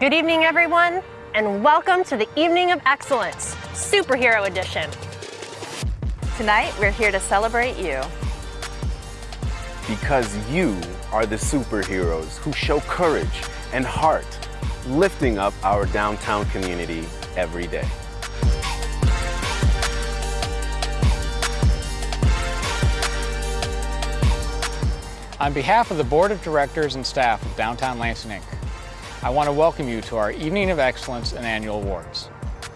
Good evening, everyone, and welcome to the Evening of Excellence, Superhero Edition. Tonight, we're here to celebrate you. Because you are the superheroes who show courage and heart, lifting up our downtown community every day. On behalf of the Board of Directors and staff of Downtown Lansing Inc., I want to welcome you to our Evening of Excellence and Annual Awards.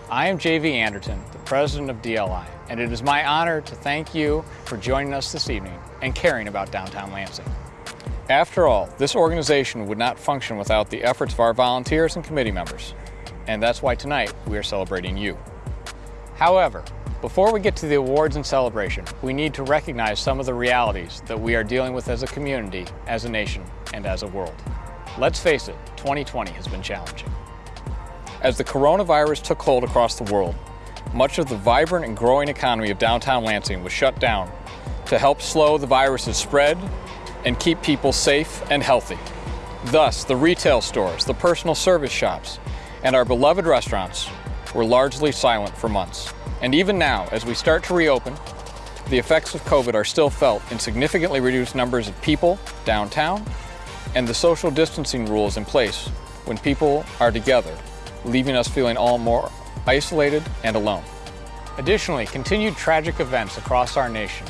I am J.V. Anderton, the President of DLI, and it is my honor to thank you for joining us this evening and caring about downtown Lansing. After all, this organization would not function without the efforts of our volunteers and committee members, and that's why tonight we are celebrating you. However, before we get to the awards and celebration, we need to recognize some of the realities that we are dealing with as a community, as a nation, and as a world. Let's face it, 2020 has been challenging. As the coronavirus took hold across the world, much of the vibrant and growing economy of downtown Lansing was shut down to help slow the virus's spread and keep people safe and healthy. Thus, the retail stores, the personal service shops, and our beloved restaurants were largely silent for months. And even now, as we start to reopen, the effects of COVID are still felt in significantly reduced numbers of people downtown and the social distancing rules in place when people are together, leaving us feeling all more isolated and alone. Additionally, continued tragic events across our nation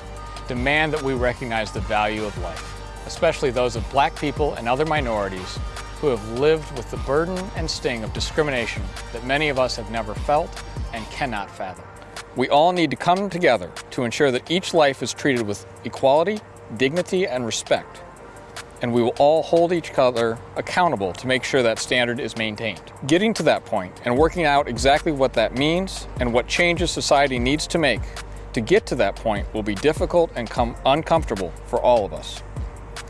demand that we recognize the value of life, especially those of black people and other minorities who have lived with the burden and sting of discrimination that many of us have never felt and cannot fathom. We all need to come together to ensure that each life is treated with equality, dignity, and respect. And we will all hold each other accountable to make sure that standard is maintained. Getting to that point and working out exactly what that means and what changes society needs to make to get to that point will be difficult and come uncomfortable for all of us.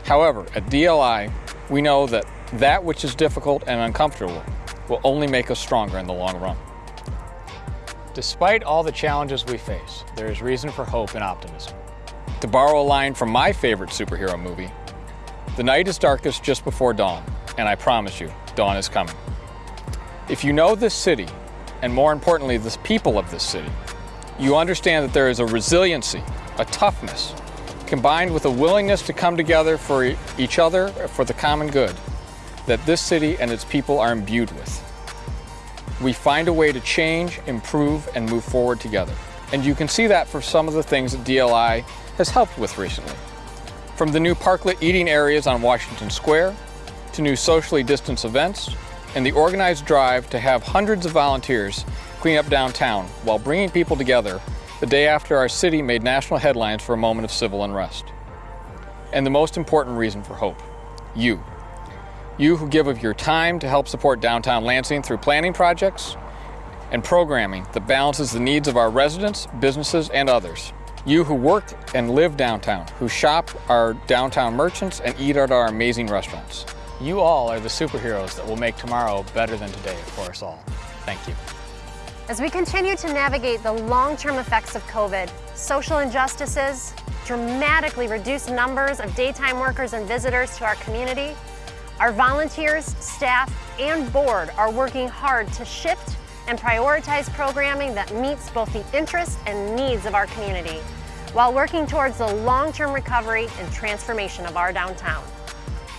However, at DLI, we know that that which is difficult and uncomfortable will only make us stronger in the long run. Despite all the challenges we face, there is reason for hope and optimism. To borrow a line from my favorite superhero movie, the night is darkest just before dawn, and I promise you, dawn is coming. If you know this city, and more importantly, the people of this city, you understand that there is a resiliency, a toughness, combined with a willingness to come together for each other for the common good, that this city and its people are imbued with we find a way to change, improve, and move forward together. And you can see that for some of the things that DLI has helped with recently. From the new parklet eating areas on Washington Square, to new socially distanced events, and the organized drive to have hundreds of volunteers clean up downtown while bringing people together the day after our city made national headlines for a moment of civil unrest. And the most important reason for hope, you. You who give of your time to help support downtown Lansing through planning projects and programming that balances the needs of our residents, businesses, and others. You who work and live downtown, who shop our downtown merchants and eat at our amazing restaurants. You all are the superheroes that will make tomorrow better than today for us all. Thank you. As we continue to navigate the long-term effects of COVID, social injustices, dramatically reduced numbers of daytime workers and visitors to our community, our volunteers, staff, and board are working hard to shift and prioritize programming that meets both the interests and needs of our community, while working towards the long-term recovery and transformation of our downtown.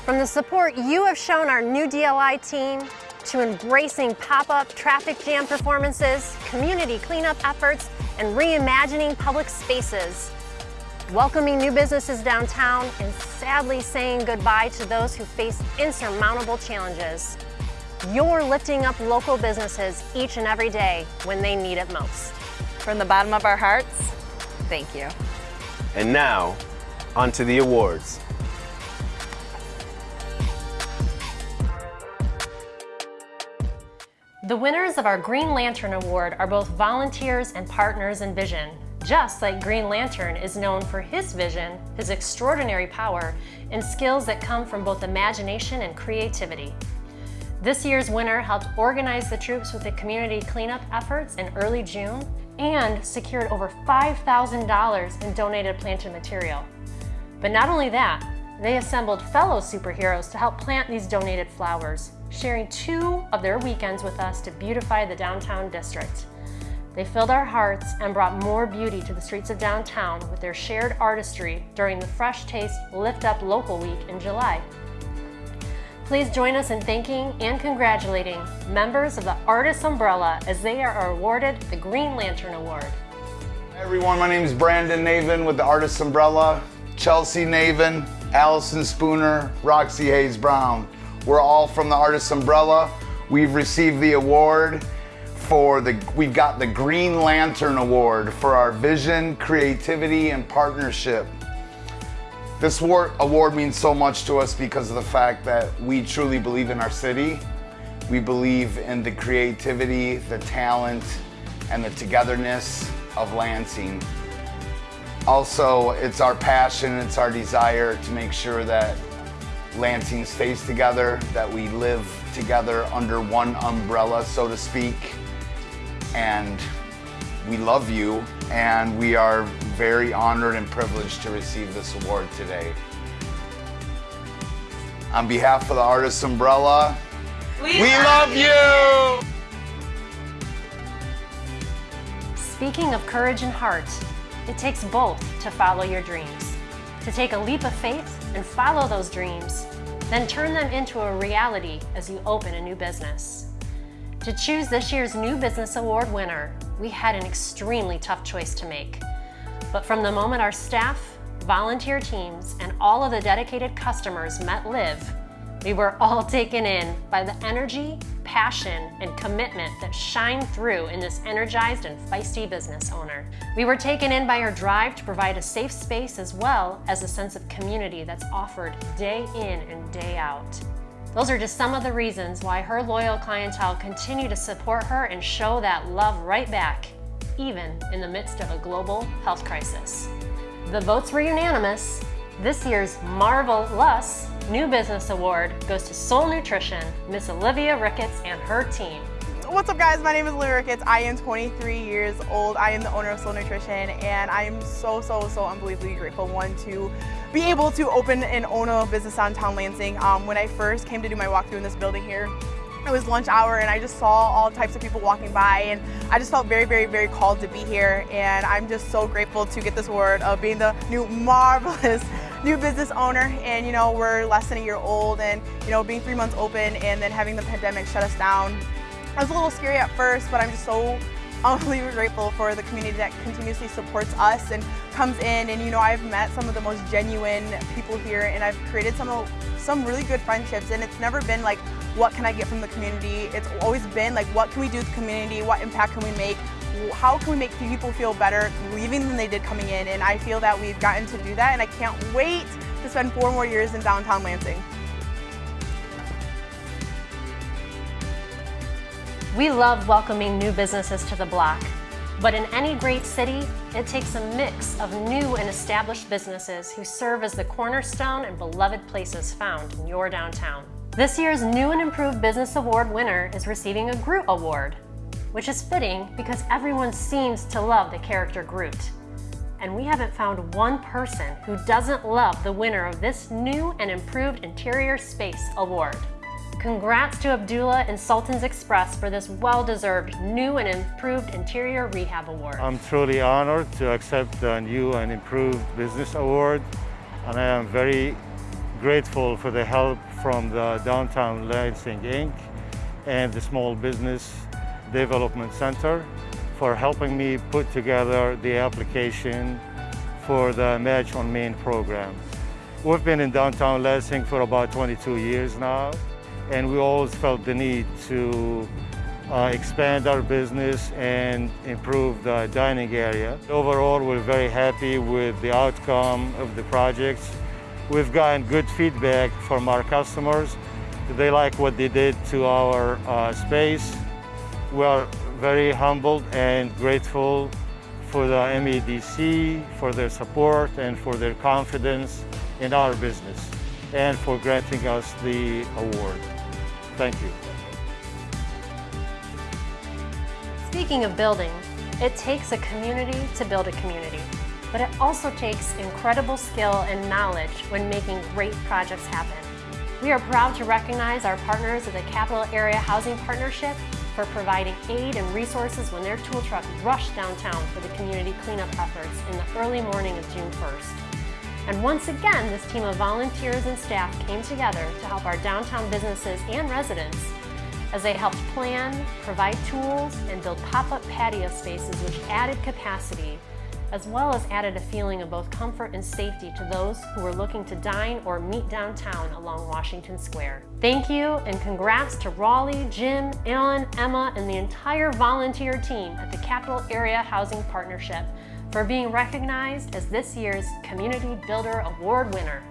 From the support you have shown our new DLI team, to embracing pop-up traffic jam performances, community cleanup efforts, and reimagining public spaces, welcoming new businesses downtown, and sadly saying goodbye to those who face insurmountable challenges. You're lifting up local businesses each and every day when they need it most. From the bottom of our hearts, thank you. And now, on to the awards. The winners of our Green Lantern Award are both volunteers and partners in vision just like Green Lantern is known for his vision, his extraordinary power, and skills that come from both imagination and creativity. This year's winner helped organize the troops with the community cleanup efforts in early June and secured over $5,000 in donated planted material. But not only that, they assembled fellow superheroes to help plant these donated flowers, sharing two of their weekends with us to beautify the downtown district. They filled our hearts and brought more beauty to the streets of downtown with their shared artistry during the Fresh Taste Lift Up Local Week in July. Please join us in thanking and congratulating members of the Artists Umbrella as they are awarded the Green Lantern Award. Hi everyone, my name is Brandon Navin with the Artists Umbrella, Chelsea Navin, Allison Spooner, Roxy Hayes Brown. We're all from the Artists Umbrella. We've received the award for the, we've got the Green Lantern Award for our vision, creativity, and partnership. This award means so much to us because of the fact that we truly believe in our city. We believe in the creativity, the talent, and the togetherness of Lansing. Also, it's our passion, it's our desire to make sure that Lansing stays together, that we live together under one umbrella, so to speak. And we love you, and we are very honored and privileged to receive this award today. On behalf of the Artists Umbrella, we, we love you! Speaking of courage and heart, it takes both to follow your dreams. To take a leap of faith and follow those dreams, then turn them into a reality as you open a new business. To choose this year's New Business Award winner, we had an extremely tough choice to make. But from the moment our staff, volunteer teams, and all of the dedicated customers met Liv, we were all taken in by the energy, passion, and commitment that shine through in this energized and feisty business owner. We were taken in by her drive to provide a safe space as well as a sense of community that's offered day in and day out. Those are just some of the reasons why her loyal clientele continue to support her and show that love right back, even in the midst of a global health crisis. The votes were unanimous. This year's Marvelous New Business Award goes to Soul Nutrition, Miss Olivia Ricketts and her team. What's up guys, my name is Olivia Ricketts. I am 23 years old. I am the owner of Soul Nutrition and I am so, so, so unbelievably grateful, one, to be able to open and own a business downtown Lansing. Um, when I first came to do my walkthrough in this building here, it was lunch hour and I just saw all types of people walking by and I just felt very, very, very called to be here. And I'm just so grateful to get this award of being the new marvelous new business owner. And you know we're less than a year old and you know being three months open and then having the pandemic shut us down. It was a little scary at first, but I'm just so unbelievably grateful for the community that continuously supports us and comes in. And you know I've met some of the most genuine people here and I've created some some really good friendships. And it's never been like what can I get from the community it's always been like what can we do with the community what impact can we make how can we make people feel better leaving than they did coming in and I feel that we've gotten to do that and I can't wait to spend four more years in downtown Lansing. We love welcoming new businesses to the block, but in any great city, it takes a mix of new and established businesses who serve as the cornerstone and beloved places found in your downtown. This year's New and Improved Business Award winner is receiving a Groot Award, which is fitting because everyone seems to love the character Groot. And we haven't found one person who doesn't love the winner of this New and Improved Interior Space Award. Congrats to Abdullah and Sultan's Express for this well-deserved new and improved interior rehab award. I'm truly honored to accept the new and improved business award and I am very grateful for the help from the Downtown Lansing Inc. and the Small Business Development Center for helping me put together the application for the Match on Main program. We've been in downtown Lansing for about 22 years now and we always felt the need to uh, expand our business and improve the dining area. Overall, we're very happy with the outcome of the projects. We've gotten good feedback from our customers. They like what they did to our uh, space. We are very humbled and grateful for the MEDC, for their support and for their confidence in our business and for granting us the award. Thank you. Speaking of building, it takes a community to build a community, but it also takes incredible skill and knowledge when making great projects happen. We are proud to recognize our partners of the Capital Area Housing Partnership for providing aid and resources when their tool truck rushed downtown for the community cleanup efforts in the early morning of June 1st. And once again, this team of volunteers and staff came together to help our downtown businesses and residents as they helped plan, provide tools, and build pop-up patio spaces which added capacity as well as added a feeling of both comfort and safety to those who were looking to dine or meet downtown along Washington Square. Thank you and congrats to Raleigh, Jim, Alan, Emma, and the entire volunteer team at the Capital Area Housing Partnership for being recognized as this year's Community Builder Award winner.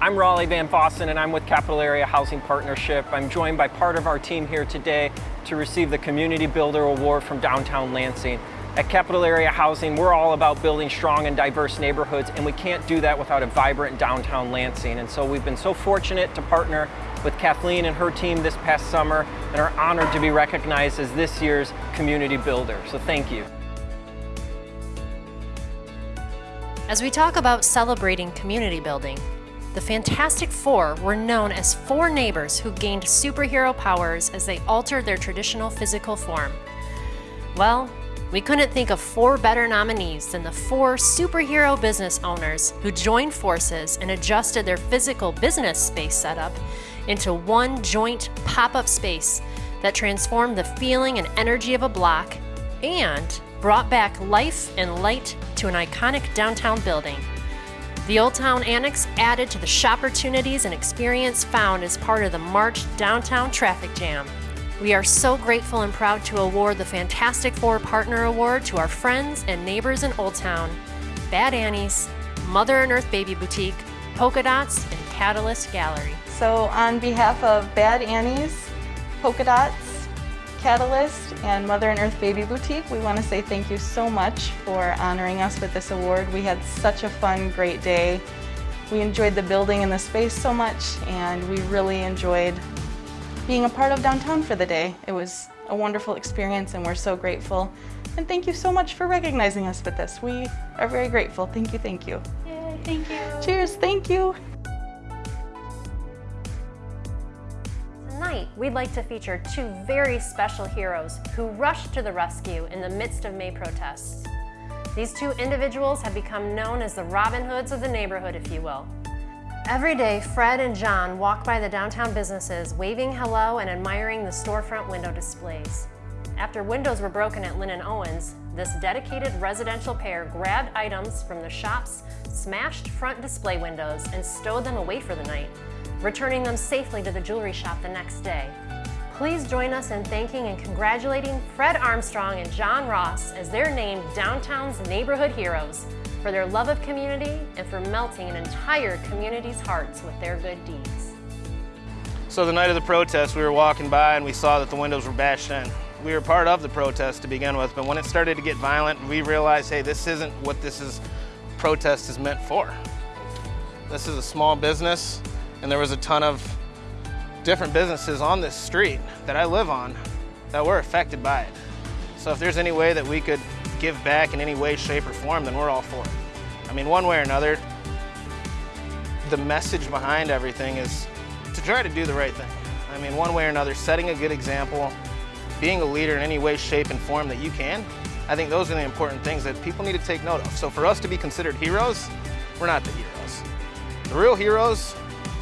I'm Raleigh Van Fossen and I'm with Capital Area Housing Partnership. I'm joined by part of our team here today to receive the Community Builder Award from Downtown Lansing. At Capital Area Housing, we're all about building strong and diverse neighborhoods, and we can't do that without a vibrant downtown Lansing. And so we've been so fortunate to partner with Cathleen and her team this past summer and are honored to be recognized as this year's Community Builder. So thank you. As we talk about celebrating community building, the Fantastic Four were known as four neighbors who gained superhero powers as they altered their traditional physical form. Well, we couldn't think of four better nominees than the four superhero business owners who joined forces and adjusted their physical business space setup into one joint pop-up space that transformed the feeling and energy of a block and brought back life and light to an iconic downtown building. The Old Town Annex added to the shopportunities and experience found as part of the March Downtown Traffic Jam. We are so grateful and proud to award the Fantastic Four Partner Award to our friends and neighbors in Old Town, Bad Annie's, Mother and Earth Baby Boutique, Polka Dots, and Catalyst Gallery. So on behalf of Bad Annie's, Polka Dots, Catalyst, and Mother and Earth Baby Boutique, we want to say thank you so much for honoring us with this award. We had such a fun, great day. We enjoyed the building and the space so much, and we really enjoyed being a part of downtown for the day. It was a wonderful experience and we're so grateful. And thank you so much for recognizing us with this. We are very grateful. Thank you, thank you. Yay, thank you. Cheers, thank you. Tonight, we'd like to feature two very special heroes who rushed to the rescue in the midst of May protests. These two individuals have become known as the Robin Hoods of the neighborhood, if you will. Every day, Fred and John walk by the downtown businesses, waving hello and admiring the storefront window displays. After windows were broken at Linn and Owens, this dedicated residential pair grabbed items from the shop's smashed front display windows and stowed them away for the night, returning them safely to the jewelry shop the next day. Please join us in thanking and congratulating Fred Armstrong and John Ross as they're named Downtown's Neighborhood Heroes for their love of community and for melting an entire community's hearts with their good deeds. So the night of the protest, we were walking by and we saw that the windows were bashed in. We were part of the protest to begin with, but when it started to get violent, we realized, hey, this isn't what this is protest is meant for. This is a small business, and there was a ton of different businesses on this street that I live on that were affected by it. So if there's any way that we could give back in any way, shape, or form, then we're all for it. I mean, one way or another, the message behind everything is to try to do the right thing. I mean, one way or another, setting a good example, being a leader in any way, shape, and form that you can, I think those are the important things that people need to take note of. So for us to be considered heroes, we're not the heroes. The real heroes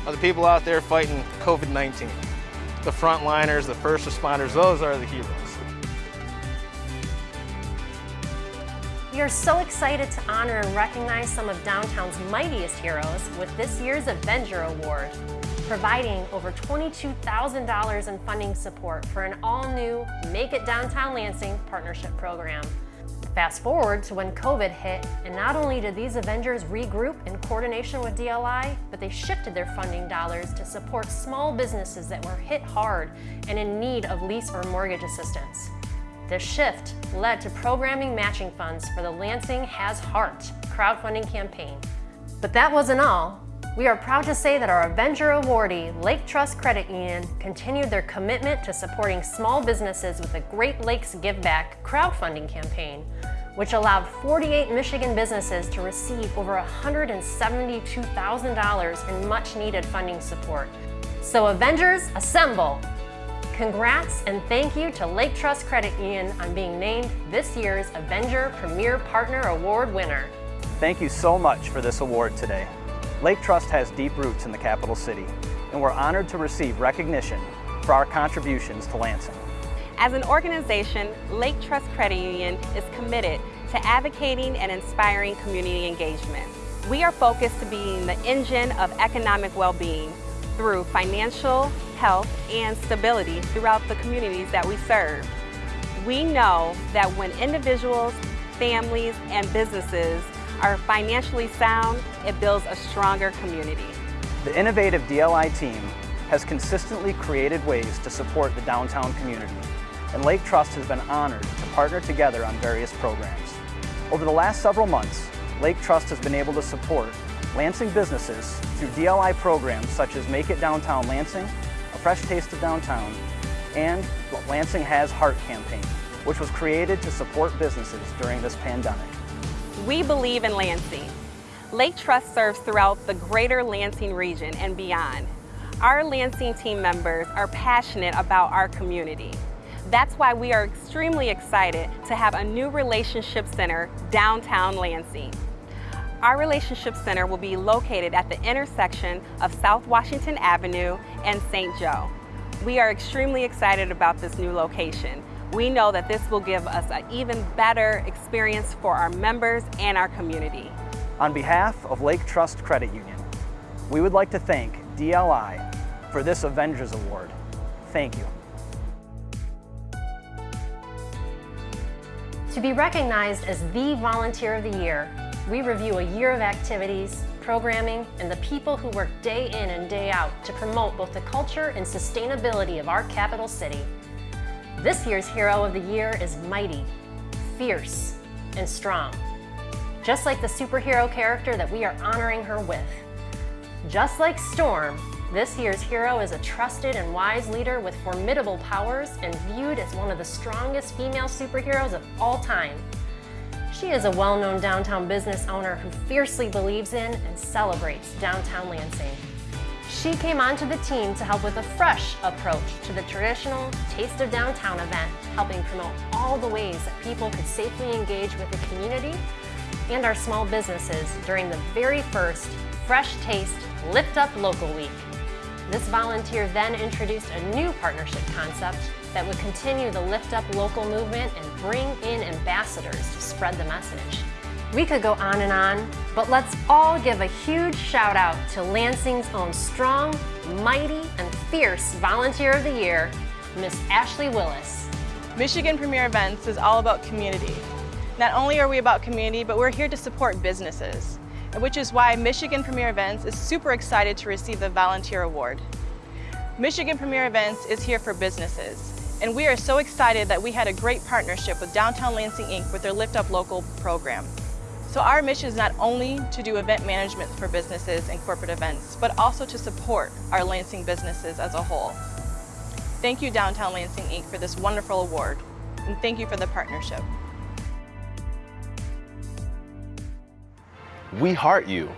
are the people out there fighting COVID-19. The frontliners, the first responders, those are the heroes. We are so excited to honor and recognize some of downtown's mightiest heroes with this year's Avenger Award, providing over $22,000 in funding support for an all-new Make It Downtown Lansing partnership program. Fast forward to when COVID hit, and not only did these Avengers regroup in coordination with DLI, but they shifted their funding dollars to support small businesses that were hit hard and in need of lease or mortgage assistance. This shift led to programming matching funds for the Lansing Has Heart crowdfunding campaign. But that wasn't all. We are proud to say that our Avenger awardee, Lake Trust Credit Union, continued their commitment to supporting small businesses with the Great Lakes Give Back crowdfunding campaign, which allowed 48 Michigan businesses to receive over $172,000 in much needed funding support So Avengers, assemble! Congrats and thank you to Lake Trust Credit Union on being named this year's Avenger Premier Partner Award winner. Thank you so much for this award today. Lake Trust has deep roots in the capital city, and we're honored to receive recognition for our contributions to Lansing. As an organization, Lake Trust Credit Union is committed to advocating and inspiring community engagement. We are focused to being the engine of economic well-being through financial, health, and stability throughout the communities that we serve. We know that when individuals, families, and businesses are financially sound, it builds a stronger community. The innovative DLI team has consistently created ways to support the downtown community, and Lake Trust has been honored to partner together on various programs. Over the last several months, Lake Trust has been able to support Lansing businesses through DLI programs such as Make It Downtown Lansing, A Fresh Taste of Downtown, and Lansing Has Heart campaign, which was created to support businesses during this pandemic. We believe in Lansing. Lake Trust serves throughout the greater Lansing region and beyond. Our Lansing team members are passionate about our community. That's why we are extremely excited to have a new relationship center downtown Lansing. Our relationship center will be located at the intersection of South Washington Avenue and St. Joe. We are extremely excited about this new location. We know that this will give us an even better experience for our members and our community. On behalf of Lake Trust Credit Union, we would like to thank DLI for this Avengers Award. Thank you. To be recognized as the Volunteer of the Year, we review a year of activities, programming, and the people who work day in and day out to promote both the culture and sustainability of our capital city. This year's Hero of the Year is mighty, fierce, and strong. Just like the superhero character that we are honoring her with. Just like Storm, this year's hero is a trusted and wise leader with formidable powers and viewed as one of the strongest female superheroes of all time. She is a well-known downtown business owner who fiercely believes in and celebrates downtown Lansing. She came onto the team to help with a fresh approach to the traditional Taste of Downtown event, helping promote all the ways that people could safely engage with the community and our small businesses during the very first Fresh Taste Lift Up Local Week. This volunteer then introduced a new partnership concept that would continue the Lift Up Local movement and bring in ambassadors to spread the message. We could go on and on, but let's all give a huge shout out to Lansing's own strong, mighty, and fierce Volunteer of the Year, Miss Ashley Willis. Michigan Premier Events is all about community. Not only are we about community, but we're here to support businesses, And which is why Michigan Premier Events is super excited to receive the Volunteer Award. Michigan Premier Events is here for businesses, and we are so excited that we had a great partnership with Downtown Lansing Inc. with their Lift Up Local program. So our mission is not only to do event management for businesses and corporate events, but also to support our Lansing businesses as a whole. Thank you Downtown Lansing Inc. for this wonderful award, and thank you for the partnership. We heart you.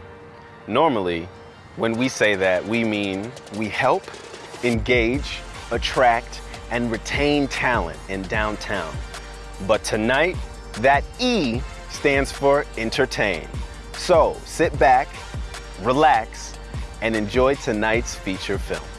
Normally, when we say that, we mean we help, engage, attract, and retain talent in downtown. But tonight, that E stands for entertain. So sit back, relax, and enjoy tonight's feature film.